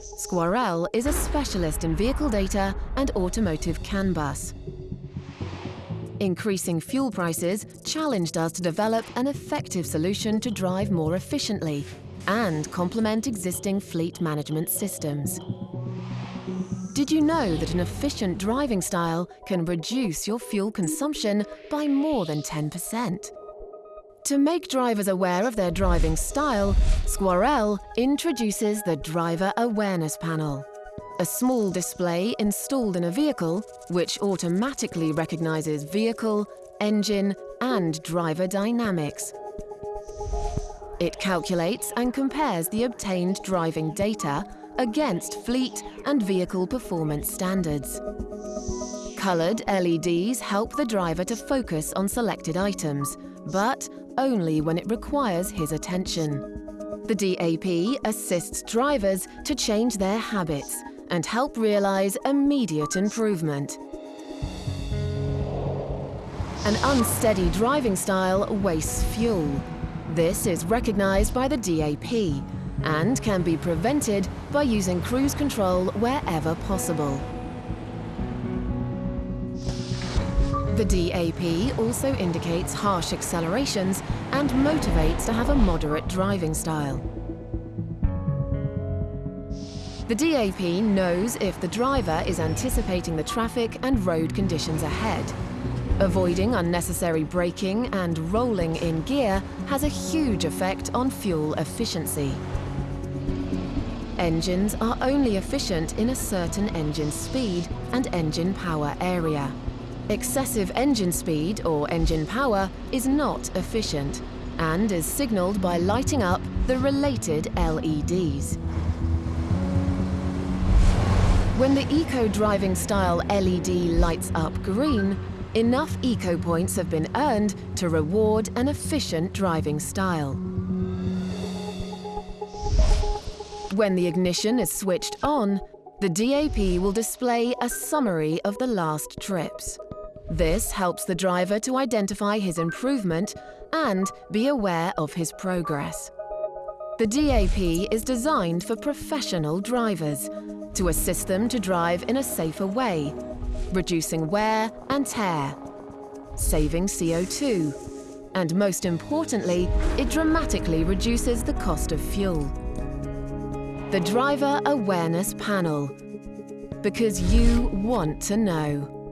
Squarell is a specialist in vehicle data and automotive CAN bus. Increasing fuel prices challenged us to develop an effective solution to drive more efficiently and complement existing fleet management systems. Did you know that an efficient driving style can reduce your fuel consumption by more than 10%? To make drivers aware of their driving style, Squarell introduces the Driver Awareness Panel, a small display installed in a vehicle which automatically recognizes vehicle, engine and driver dynamics. It calculates and compares the obtained driving data against fleet and vehicle performance standards. Coloured LEDs help the driver to focus on selected items, but only when it requires his attention. The DAP assists drivers to change their habits and help realise immediate improvement. An unsteady driving style wastes fuel. This is recognised by the DAP and can be prevented by using cruise control wherever possible. The DAP also indicates harsh accelerations and motivates to have a moderate driving style. The DAP knows if the driver is anticipating the traffic and road conditions ahead. Avoiding unnecessary braking and rolling in gear has a huge effect on fuel efficiency. Engines are only efficient in a certain engine speed and engine power area. Excessive engine speed or engine power is not efficient and is signalled by lighting up the related LEDs. When the Eco Driving Style LED lights up green, enough Eco points have been earned to reward an efficient driving style. When the ignition is switched on, the DAP will display a summary of the last trips. This helps the driver to identify his improvement and be aware of his progress. The DAP is designed for professional drivers to assist them to drive in a safer way, reducing wear and tear, saving CO2, and most importantly, it dramatically reduces the cost of fuel. The Driver Awareness Panel, because you want to know.